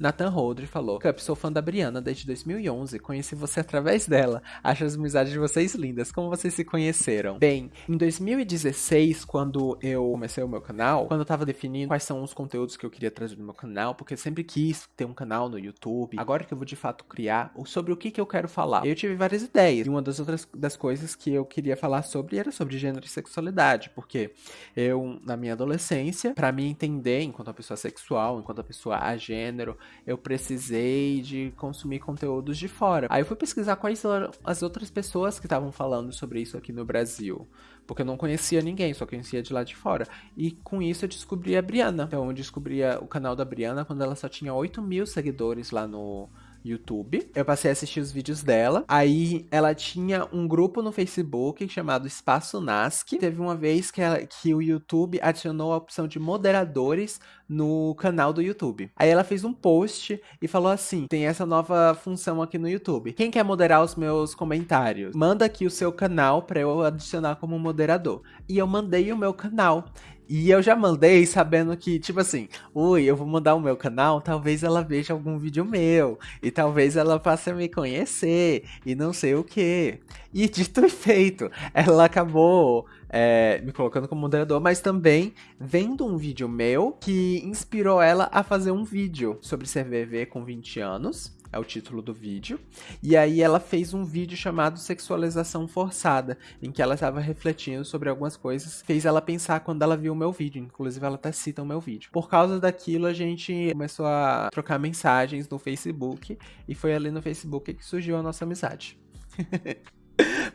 Nathan Holdre falou: Cup, sou fã da Briana desde 2011. Conheci você através dela. Acho as amizades de vocês lindas. Como vocês se conheceram? Bem, em 2016, quando eu comecei o meu canal, quando eu tava definindo quais são os conteúdos que eu queria trazer no meu canal, porque eu sempre quis ter um canal no YouTube, agora que eu vou de fato criar, sobre o que, que eu quero falar. Eu tive várias ideias. E uma das outras das coisas que eu queria falar sobre era sobre gênero e sexualidade, porque eu, na minha adolescência, para me entender enquanto uma pessoa sexual, enquanto uma pessoa a gênero, eu precisei de consumir conteúdos de fora. Aí eu fui pesquisar quais eram as outras pessoas que estavam falando sobre isso aqui no Brasil. Porque eu não conhecia ninguém, só conhecia de lá de fora. E com isso eu descobri a Briana. Então eu descobri o canal da Briana quando ela só tinha 8 mil seguidores lá no, YouTube. Eu passei a assistir os vídeos dela. Aí ela tinha um grupo no Facebook chamado Espaço Nasc. Teve uma vez que, ela, que o YouTube adicionou a opção de moderadores no canal do YouTube. Aí ela fez um post e falou assim: tem essa nova função aqui no YouTube. Quem quer moderar os meus comentários? Manda aqui o seu canal para eu adicionar como moderador. E eu mandei o meu canal. E eu já mandei sabendo que, tipo assim, ui, eu vou mandar o meu canal, talvez ela veja algum vídeo meu, e talvez ela passe a me conhecer, e não sei o que. E dito e feito, ela acabou é, me colocando como moderador, mas também vendo um vídeo meu que inspirou ela a fazer um vídeo sobre CVV com 20 anos é o título do vídeo. E aí ela fez um vídeo chamado Sexualização Forçada, em que ela estava refletindo sobre algumas coisas, fez ela pensar quando ela viu o meu vídeo, inclusive ela até cita o meu vídeo. Por causa daquilo a gente começou a trocar mensagens no Facebook e foi ali no Facebook que surgiu a nossa amizade.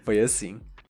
foi assim.